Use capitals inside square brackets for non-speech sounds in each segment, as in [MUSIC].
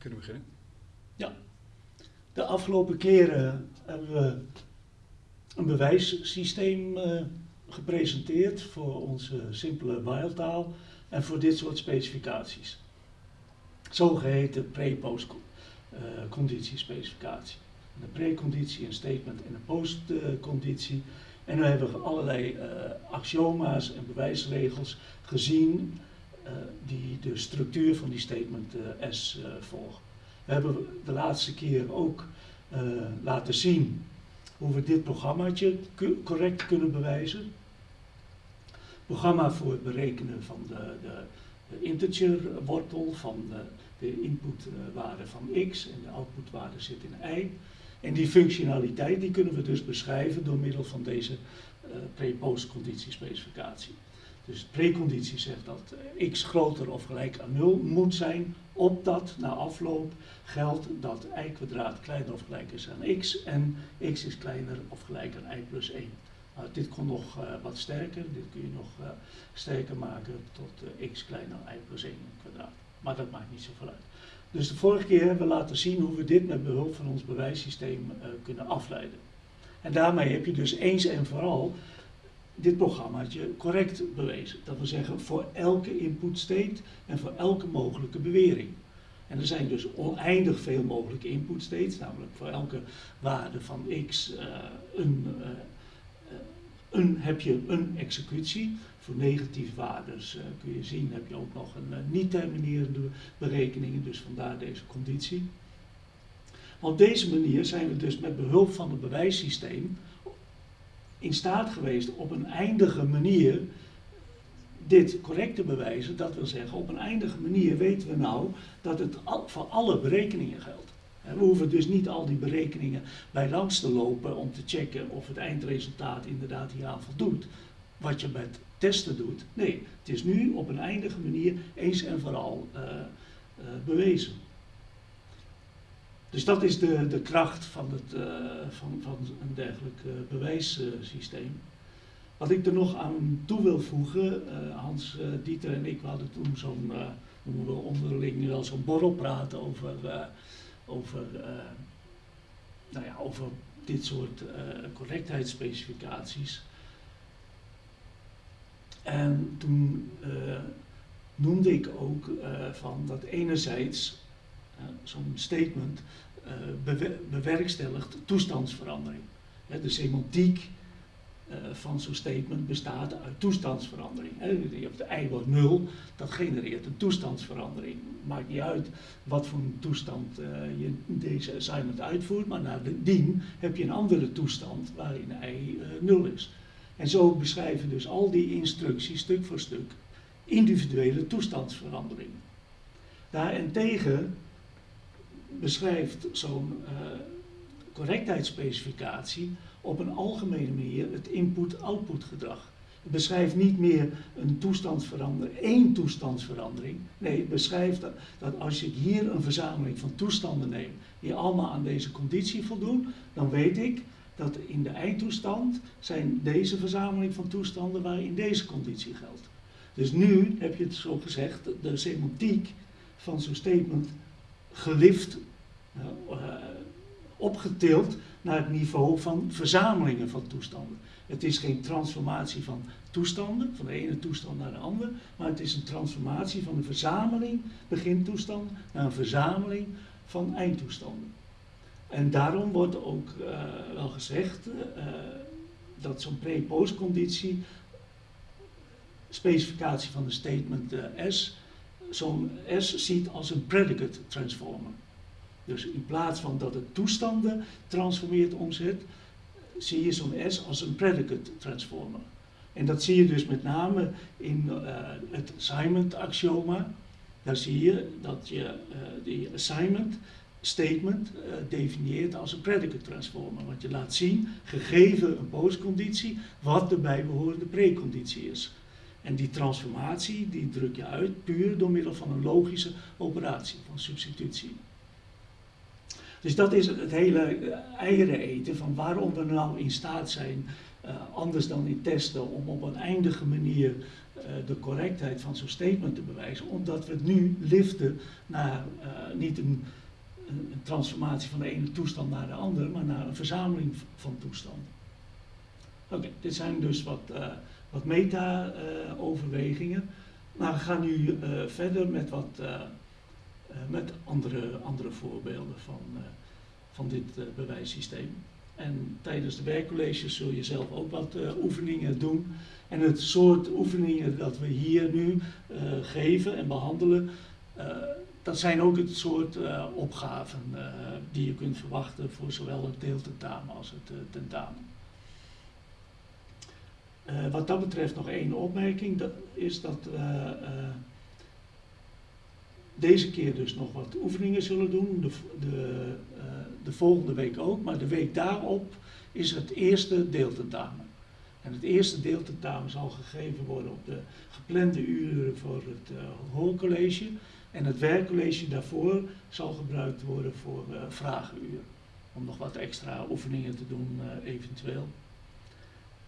kunnen beginnen. Ja. De afgelopen keren hebben we een bewijssysteem uh, gepresenteerd voor onze simpele while-taal en voor dit soort specificaties. Zogeheten pre-post uh, conditiespecificatie. Een preconditie, een statement en een postconditie. En we hebben allerlei uh, axioma's en bewijsregels gezien die de structuur van die statement uh, S volgen. We hebben de laatste keer ook laten zien hoe we dit programmaatje correct kunnen bewijzen. Programma voor het berekenen van de, de, de integer wortel van de, de inputwaarde van x en de outputwaarde zit in y. En die functionaliteit die kunnen we dus beschrijven door middel van deze uh, pre-post conditiespecificatie. Dus preconditie zegt dat x groter of gelijk aan 0 moet zijn, opdat na afloop geldt dat y kwadraat kleiner of gelijk is aan x en x is kleiner of gelijk aan y plus 1. Nou, dit kon nog uh, wat sterker, dit kun je nog uh, sterker maken tot x kleiner dan y plus 1 kwadraat. Maar dat maakt niet zoveel uit. Dus de vorige keer hebben we laten zien hoe we dit met behulp van ons bewijssysteem kunnen afleiden. En daarmee heb je dus eens en vooral dit programmaatje correct bewezen. Dat wil zeggen voor elke input state en voor elke mogelijke bewering. En er zijn dus oneindig veel mogelijke input states, namelijk voor elke waarde van x uh, een, uh, een, heb je een executie. Voor negatieve waarden kun je zien, heb je ook nog een niet terminerende berekening, dus vandaar deze conditie. Op deze manier zijn we dus met behulp van het bewijssysteem in staat geweest op een eindige manier dit correct te bewijzen. Dat wil zeggen, op een eindige manier weten we nou dat het voor alle berekeningen geldt. We hoeven dus niet al die berekeningen bij langs te lopen om te checken of het eindresultaat inderdaad hieraan voldoet. Wat je met testen doet. Nee, het is nu op een eindige manier eens en vooral uh, uh, bewezen. Dus dat is de, de kracht van, het, uh, van, van een dergelijk uh, bewijssysteem. Wat ik er nog aan toe wil voegen, uh, Hans, Dieter en ik hadden toen zo'n, we onderling wel zo'n borrel praten over, over, nou ja, over dit soort correctheidsspecificaties. En toen noemde ik ook van dat enerzijds zo'n statement uh, bewerkstelligt toestandsverandering. de semantiek uh, van zo'n statement bestaat uit toestandsverandering. Je hebt de y wordt 0, dat genereert een toestandsverandering. Maakt niet uit wat voor toestand je deze assignment uitvoert, maar nadien heb je een andere toestand waarin y 0 is. En zo beschrijven dus al die instructies stuk voor stuk individuele toestandsveranderingen. Daarentegen beschrijft zo'n uh, correctheidsspecificatie op een algemene manier het input-output gedrag. Het beschrijft niet meer een toestandsverandering, één toestandsverandering. Nee, het beschrijft dat, dat als ik hier een verzameling van toestanden neem die allemaal aan deze conditie voldoen, dan weet ik dat in de eindtoestand zijn deze verzameling van toestanden waarin deze conditie geldt. Dus nu heb je het zo gezegd, de semantiek van zo'n statement gelift, uh, opgetild naar het niveau van verzamelingen van toestanden. Het is geen transformatie van toestanden, van de ene toestand naar de andere, maar het is een transformatie van een verzameling begintoestand naar een verzameling van eindtoestanden. En daarom wordt ook uh, wel gezegd dat zo'n pre-postconditie, specificatie van de statement S, zo'n S ziet als een predicate transformer. Dus in plaats van dat het toestanden transformeert omzet, zie je zo'n S als een predicate transformer. En dat zie je dus met name in uh, het assignment axioma. Daar zie je dat je uh, die assignment statement uh, definieert als een predicate transformer. Want je laat zien, gegeven een postconditie, wat de bijbehorende preconditie is. En die transformatie die druk je uit puur door middel van een logische operatie van substitutie. Dus dat is het hele eieren eten van waarom we nou in staat zijn anders dan in testen om op een eindige manier de correctheid van zo'n statement te bewijzen, omdat we het nu liften naar niet een, een, transformatie van de ene toestand naar de andere, maar naar een verzameling van toestanden. Oké, dit zijn dus wat, wat meta-overwegingen. maar we gaan nu verder met wat met andere, andere voorbeelden van, van dit bewijssysteem. En tijdens de werkcolleges zul je zelf ook wat oefeningen doen. En het soort oefeningen dat we hier nu geven en behandelen, dat zijn ook het soort opgaven die je kunt verwachten voor zowel het deeltentamen als het tentamen. Wat dat betreft nog één opmerking, dat is dat deze keer dus nog wat oefeningen zullen doen, de, de, de volgende week ook, maar de week daarop is het eerste deeltentamen. En het eerste deeltentamen zal gegeven worden op de geplande uren voor het hoorcollege. En het werkcollege daarvoor zal gebruikt worden voor vragenuren. Om nog wat extra oefeningen te doen,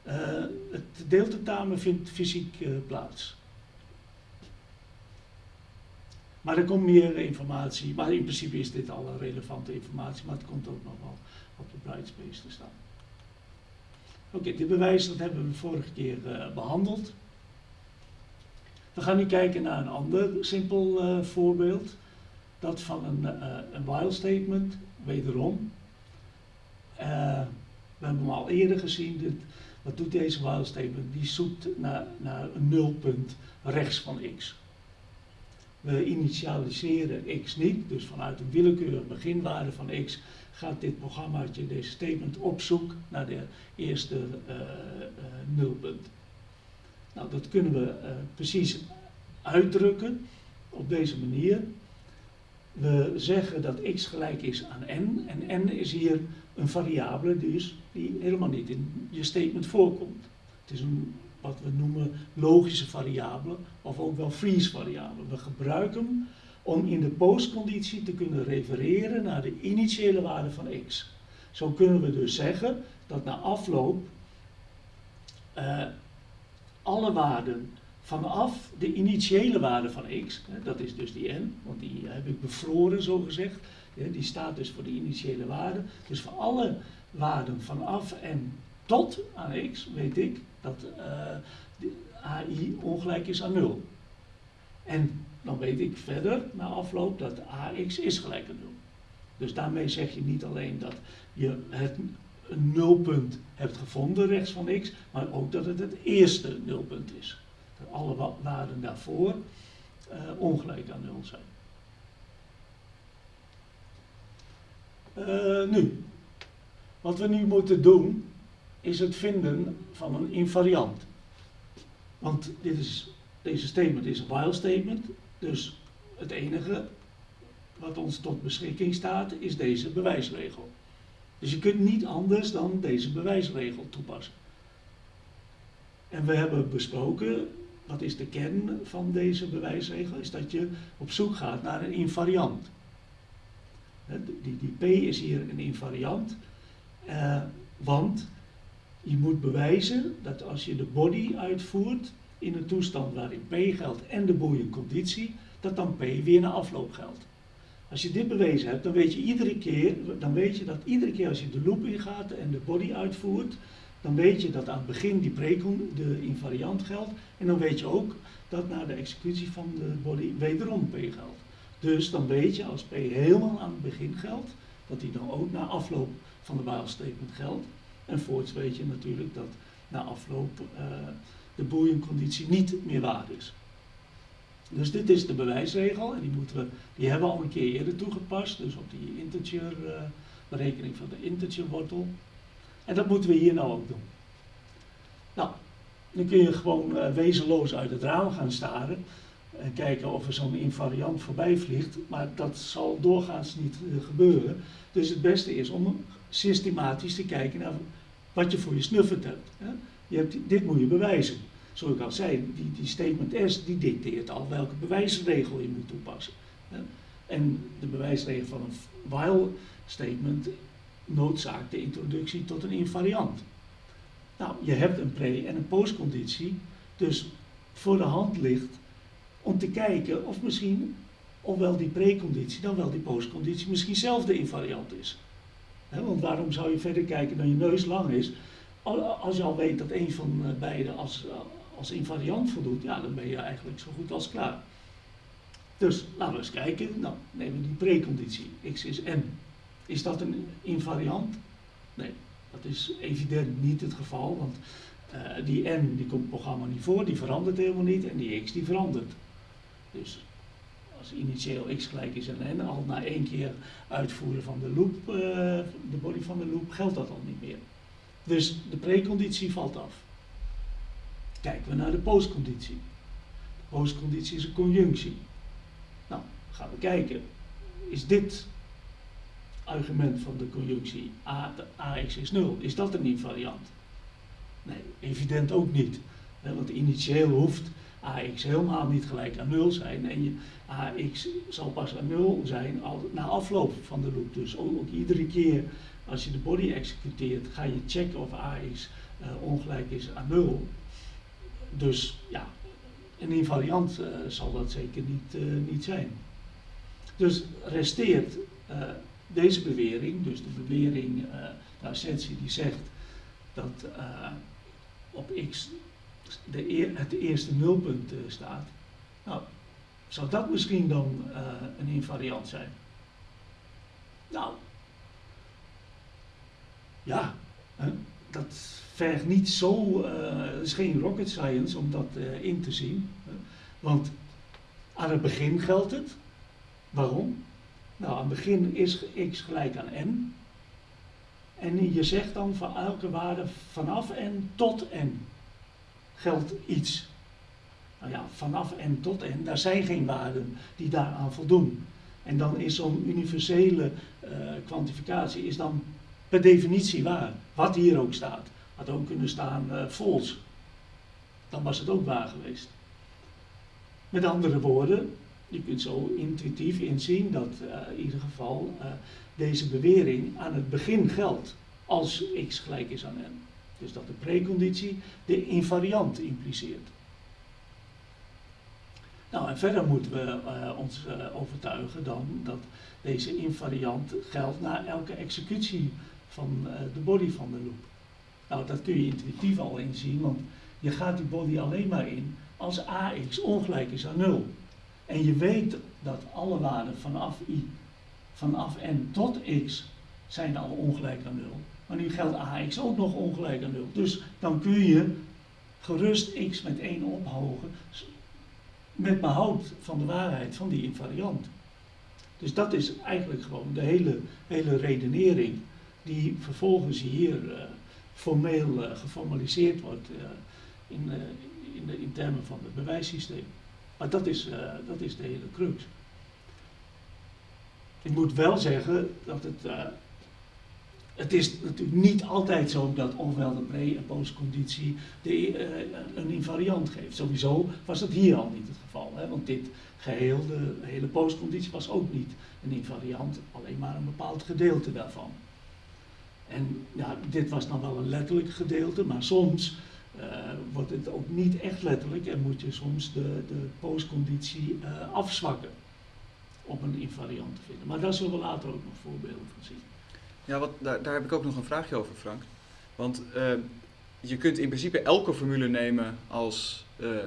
eventueel. het deeltentamen vindt fysiek plaats. Maar er komt meer informatie, maar in principe is dit alle relevante informatie, maar het komt ook nog wel op de Brightspace te staan. Oké, dit bewijs dat hebben we vorige keer uh, behandeld. We gaan nu kijken naar een ander simpel voorbeeld. Dat van een, uh, een while statement, wederom. we hebben hem al eerder gezien. Dit, wat doet deze while statement? Die zoekt naar, naar een nulpunt rechts van x. We initialiseren x niet, dus vanuit een willekeurige beginwaarde van x gaat dit programmaatje, deze statement, op zoek naar de eerste uh, uh, nulpunt. Nou, dat kunnen we uh, precies uitdrukken op deze manier. We zeggen dat x gelijk is aan n en n is hier een variabele dus die helemaal niet in je statement voorkomt. Het is een wat we noemen logische variabelen of ook wel freeze variabelen. We gebruiken hem om in de postconditie te kunnen refereren naar de initiële waarde van x. Zo kunnen we dus zeggen dat na afloop uh, alle waarden vanaf de initiële waarde van x, dat is dus die n, want die heb ik bevroren zo gezegd, hè, die staat dus voor de initiële waarde. Dus voor alle waarden vanaf en tot aan x weet ik dat uh, AI ongelijk is aan 0. En dan weet ik verder na afloop dat AX is gelijk aan 0. Dus daarmee zeg je niet alleen dat je het nulpunt hebt gevonden rechts van x, maar ook dat het het eerste nulpunt is. Alle waarden daarvoor uh, ongelijk aan 0 zijn. Uh, nu, wat we nu moeten doen, is het vinden van een invariant. Want dit is, deze statement is een while statement, dus het enige wat ons tot beschikking staat is deze bewijsregel. Dus je kunt niet anders dan deze bewijsregel toepassen. En we hebben besproken, wat is de kern van deze bewijsregel, is dat je op zoek gaat naar een invariant. Die, die P is hier een invariant, eh, want je moet bewijzen dat als je de body uitvoert in een toestand waarin P geldt en de boeienconditie, dat dan P weer na afloop geldt. Als je dit bewezen hebt, dan weet je iedere keer, dan weet je dat iedere keer als je de loop ingaat en de body uitvoert, dan weet je dat aan het begin die precon, de invariant geldt. En dan weet je ook dat na de executie van de body wederom P geldt. Dus dan weet je als P helemaal aan het begin geldt, dat die dan ook na afloop van de while statement geldt. En voorts weet je natuurlijk dat na afloop uh, de boeienconditie niet meer waar is. Dus dit is de bewijsregel en die, moeten we, die hebben we al een keer eerder toegepast, dus op die integer, uh, berekening van de integer wortel. En dat moeten we hier nou ook doen. Nou, dan kun je gewoon uh, wezenloos uit het raam gaan staren en kijken of er zo'n invariant voorbij vliegt, maar dat zal doorgaans niet uh, gebeuren. Dus het beste is om systematisch te kijken naar wat je voor je snuffert hebt. Hè. Je hebt dit moet je bewijzen. Zoals ik al zei, die, die statement S die dicteert al welke bewijsregel je moet toepassen. Hè. En de bewijsregel van een while statement noodzaakt de introductie tot een invariant. Nou, je hebt een pre- en een postconditie, dus voor de hand ligt om te kijken of misschien, ofwel die preconditie dan wel die postconditie, misschien zelf de invariant is. want waarom zou je verder kijken dan je neus lang is? Als je al weet dat een van beide als, als invariant voldoet, ja, dan ben je eigenlijk zo goed als klaar. Dus laten we eens kijken. Nou, nemen we die preconditie. x is n. Is dat een invariant? Nee, dat is evident niet het geval, want uh, die n die komt het programma niet voor, die verandert helemaal niet en die x die verandert. Dus als initieel x gelijk is aan n, al na één keer uitvoeren van de loop, uh, de body van de loop, geldt dat al niet meer. Dus de preconditie valt af. Kijken we naar de postconditie. De postconditie is een conjunctie. Nou, gaan we kijken. Is dit argument van de conjunctie A, AX is 0, is dat een invariant? Nee, evident ook niet. want initieel hoeft AX helemaal niet gelijk aan 0 zijn en je, AX zal pas aan 0 zijn na afloop van de loop. Dus ook, iedere keer als je de body executeert ga je checken of AX uh, ongelijk is aan 0. Dus ja, een invariant uh, zal dat zeker niet, uh, niet zijn. Dus resteert deze bewering, dus de bewering, de assentie die zegt dat op x de het eerste nulpunt uh, staat. Nou, zou dat misschien dan uh, een invariant zijn? Nou, ja, hè, dat vergt niet zo, uh, het is geen rocket science om dat in te zien. Hè, want aan het begin geldt het. Waarom? Nou, aan het begin is x gelijk aan n. En je zegt dan van elke waarde vanaf n tot n geldt iets. Nou ja, vanaf en tot en, daar zijn geen waarden die daaraan voldoen. En dan is zo'n universele uh, kwantificatie is dan per definitie waar. Wat hier ook staat. Had ook kunnen staan uh, false. Dan was het ook waar geweest. Met andere woorden, je kunt zo intuïtief inzien dat uh, in ieder geval deze bewering aan het begin geldt als x gelijk is aan n. Dus dat de preconditie de invariant impliceert. Nou, en verder moeten we uh, ons overtuigen dan dat deze invariant geldt na elke executie van de body van de loop. Nou, dat kun je intuïtief al inzien, want je gaat die body alleen maar in als ax ongelijk is aan 0. En je weet dat alle waarden vanaf i, vanaf n tot x zijn al ongelijk aan 0. Maar nu geldt ax ook nog ongelijk aan 0. Dus dan kun je gerust x met 1 ophogen met behoud van de waarheid van die invariant. Dus dat is eigenlijk gewoon de hele, hele redenering die vervolgens hier uh, formeel uh, geformaliseerd wordt uh, in, in, de, in termen van het bewijssysteem. Maar dat is, dat is de hele crux. Ik moet wel zeggen dat het het is natuurlijk niet altijd zo dat ofwel pre- en postconditie de, uh, een invariant geeft. Sowieso was dat hier al niet het geval. Hè? Want dit geheel, de hele postconditie, was ook niet een invariant, alleen maar een bepaald gedeelte daarvan. En ja, dit was dan wel een letterlijk gedeelte, maar soms uh, wordt het ook niet echt letterlijk en moet je soms de, de postconditie uh, afzwakken om een invariant te vinden. Maar daar zullen we later ook nog voorbeelden van zien. Ja, wat, daar, daar heb ik ook nog een vraagje over, Frank. Want uh, je kunt in principe elke formule nemen als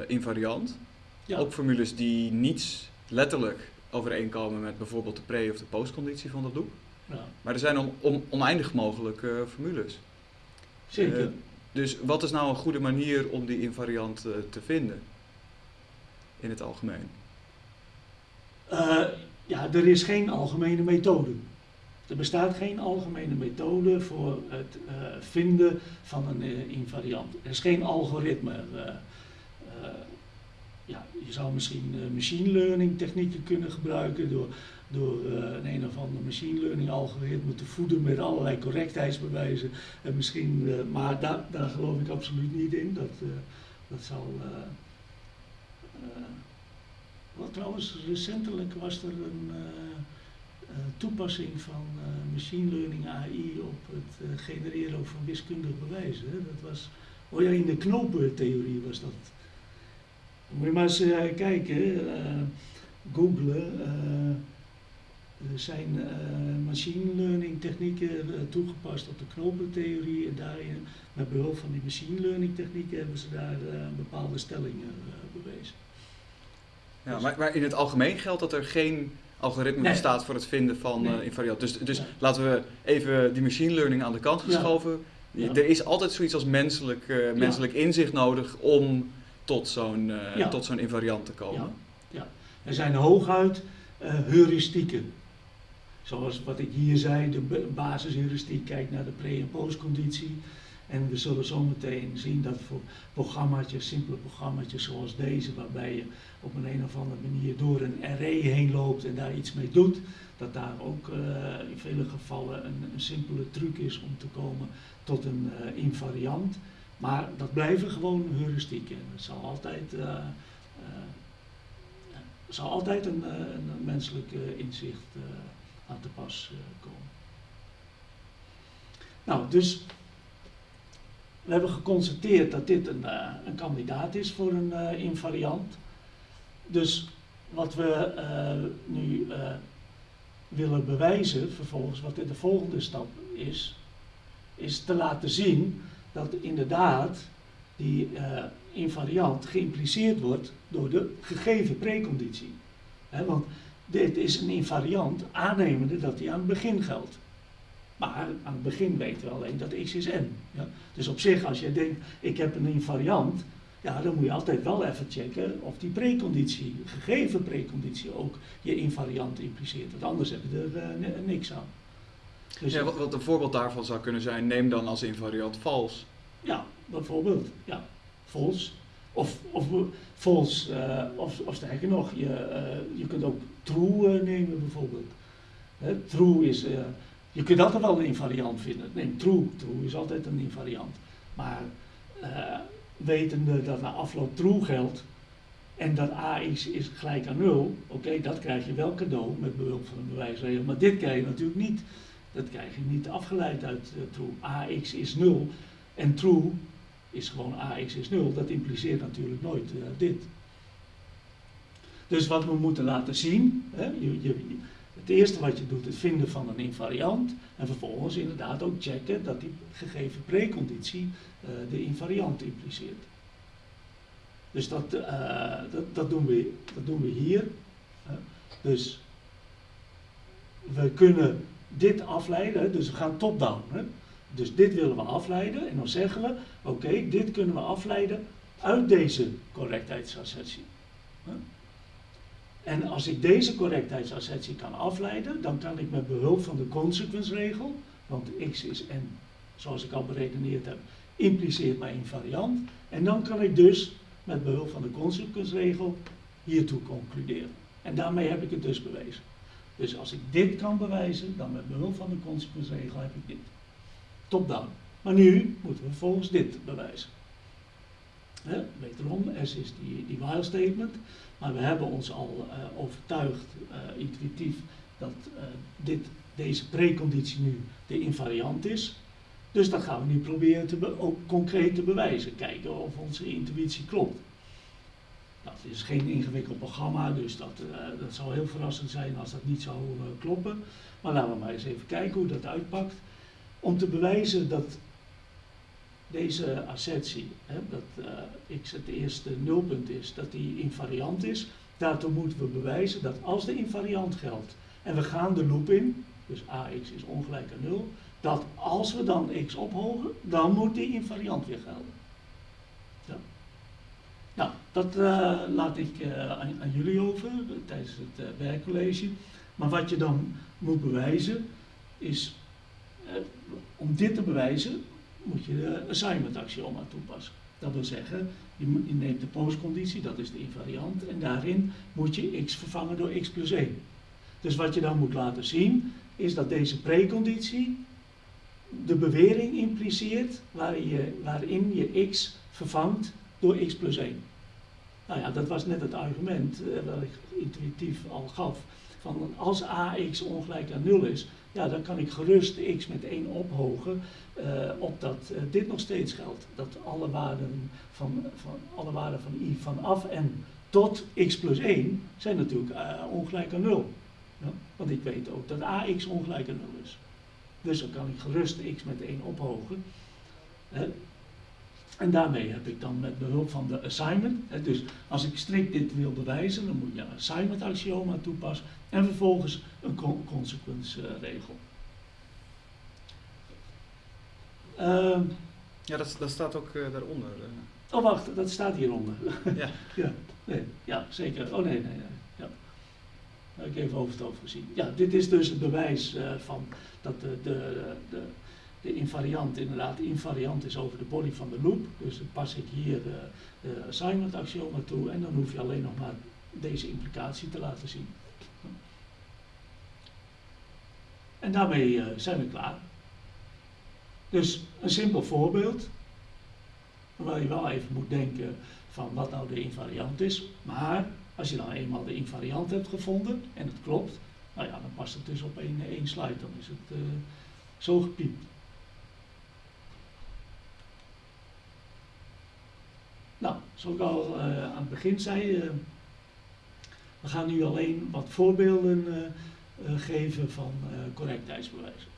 invariant. Ja. Ook formules die niets letterlijk overeenkomen met bijvoorbeeld de pre- of de postconditie van dat loop. Ja. Maar er zijn on, on, oneindig mogelijke formules. Zeker. Dus wat is nou een goede manier om die invariant te vinden? In het algemeen. ja, er is geen algemene methode. Er bestaat geen algemene methode voor het uh, vinden van een invariant. Er is geen algoritme. Ja, je zou misschien machine learning technieken kunnen gebruiken door, door een een of ander machine learning algoritme te voeden met allerlei correctheidsbewijzen. En misschien, maar daar, daar geloof ik absoluut niet in. Dat, dat zal. wat trouwens, recentelijk was er een toepassing van machine learning AI op het genereren van wiskundige bewijzen. Dat was, oh ja, in de knopentheorie was dat. Moet je maar eens kijken, googlen. Er zijn machine learning technieken toegepast op de knopentheorie en daarin, met behulp van die machine learning technieken, hebben ze daar bepaalde stellingen bewezen. Ja, maar, maar in het algemeen geldt dat er geen algoritme bestaat voor het vinden van nee. uh, invariant. Dus, dus laten we even die machine learning aan de kant geschoven. Er is altijd zoiets als menselijk, uh, menselijk inzicht nodig om tot zo'n uh, tot zo'n invariant te komen. Ja. Er zijn hooguit heuristieken. Zoals wat ik hier zei, de basisheuristiek kijkt naar de pre- en postconditie. En we zullen zometeen zien dat voor programma's, simpele programma's zoals deze, waarbij je op een, een of andere manier door een array heen loopt en daar iets mee doet, dat daar ook uh, in vele gevallen een, simpele truc is om te komen tot een uh, invariant. Maar dat blijven gewoon heuristieken. Het zal altijd, uh, zal altijd een, een menselijk inzicht aan te pas komen. Nou, dus we hebben geconstateerd dat dit een, uh, een kandidaat is voor een uh, invariant. Dus wat we nu willen bewijzen, vervolgens, wat de volgende stap is, is te laten zien dat inderdaad die invariant geïmpliceerd wordt door de gegeven preconditie. Want dit is een invariant aannemende dat die aan het begin geldt. Maar aan het begin weten we alleen dat x is n. Ja? Dus op zich, als je denkt, ik heb een invariant, ja, dan moet je altijd wel even checken of die preconditie, gegeven preconditie, ook je invariant impliceert. Want anders heb je er uh, niks aan. Dus ja, wat, wat, een voorbeeld daarvan zou kunnen zijn, neem dan als invariant vals. Ja, bijvoorbeeld. Ja, vals. Of, of vals, uh, of, of sterker nog, je, uh, je kunt ook true nemen bijvoorbeeld. true is je kunt altijd wel een invariant vinden. Nee, true. True is altijd een invariant. Maar wetende dat na afloop true geldt en dat ax is gelijk aan 0, oké, dat krijg je wel cadeau met behulp van een bewijsregel. Maar dit krijg je natuurlijk niet. Dat krijg je niet afgeleid uit true. ax is 0 en true is gewoon ax is 0. Dat impliceert natuurlijk nooit uh, dit. Dus wat we moeten laten zien, hè, je, je, het eerste wat je doet is vinden van een invariant en vervolgens inderdaad ook checken dat die gegeven preconditie uh, de invariant impliceert. Dus dat, uh, dat, dat, doen we, dat doen we hier. Dus we kunnen dit afleiden, dus we gaan top-down. Dus dit willen we afleiden en dan zeggen we, oké, dit kunnen we afleiden uit deze correctheidsassertie. En als ik deze correctheidsassertie kan afleiden, dan kan ik met behulp van de consequence-regel, want x is n, zoals ik al beredeneerd heb, impliceert mijn invariant. En dan kan ik dus met behulp van de consequence-regel hiertoe concluderen. En daarmee heb ik het dus bewezen. Dus als ik dit kan bewijzen, dan met behulp van de consequence-regel heb ik dit. Top-down. Maar nu moeten we volgens dit bewijzen. He, wederom, S is die, die while statement. Maar we hebben ons al uh, overtuigd, uh, intuïtief, dat uh, dit, deze preconditie nu de invariant is. Dus dat gaan we nu proberen te ook concreet te bewijzen. Kijken of onze intuïtie klopt. Dat is geen ingewikkeld programma, dus dat, dat zou heel verrassend zijn als dat niet zou kloppen. Maar laten we maar eens even kijken hoe dat uitpakt. Om te bewijzen dat deze assertie, hè, dat uh, x het eerste nulpunt is, dat die invariant is, daartoe moeten we bewijzen dat als de invariant geldt en we gaan de loop in, dus ax is ongelijk aan 0, dat als we dan x ophogen, dan moet die invariant weer gelden. Ja. Nou, dat uh, laat ik aan, aan, jullie over tijdens het werkcollege. Maar wat je dan moet bewijzen is, om dit te bewijzen, moet je de assignment axioma toepassen. Dat wil zeggen, je, neemt de postconditie, dat is de invariant, en daarin moet je x vervangen door x plus 1. Dus wat je dan moet laten zien, is dat deze preconditie de bewering impliceert waarin je, je x vervangt door x plus 1. Nou ja, dat was net het argument dat ik intuïtief al gaf. Van als ax ongelijk aan 0 is, ja, dan kan ik gerust x met 1 ophogen, uh, opdat uh, dit nog steeds geldt. Dat alle waarden van, van, alle waarden van i vanaf en tot x plus 1 zijn natuurlijk ongelijk aan 0. Ja? Want ik weet ook dat ax ongelijk aan 0 is. Dus dan kan ik gerust x met 1 ophogen. En daarmee heb ik dan met behulp van de assignment, hè, dus als ik strikt dit wil bewijzen, dan moet je een assignment axioma toepassen en vervolgens een con consequence uh, regel. Uh, ja, dat, dat, staat ook uh, daaronder. Oh, wacht, dat staat hieronder. [LAUGHS] Ja. [LAUGHS] ja, nee, ja, zeker. Oh nee, nee, nee. Ja. Heb ik even over het hoofd gezien. Ja, dit is dus het bewijs van dat de, de, de de invariant inderdaad invariant is over de body van de loop. Dus dan pas ik hier de, assignment axioma toe en dan hoef je alleen nog maar deze implicatie te laten zien. En daarmee uh, zijn we klaar. Dus een simpel voorbeeld, waar je wel even moet denken van wat nou de invariant is. Maar als je dan eenmaal de invariant hebt gevonden en het klopt, nou ja, dan past het dus op één, één slide, dan is het uh, zo gepiept. Nou, zoals ik al uh, aan het begin zei, uh, we gaan nu alleen wat voorbeelden uh, geven van correctheidsbewijzen.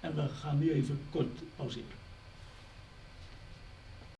En we gaan nu even kort pauzeren.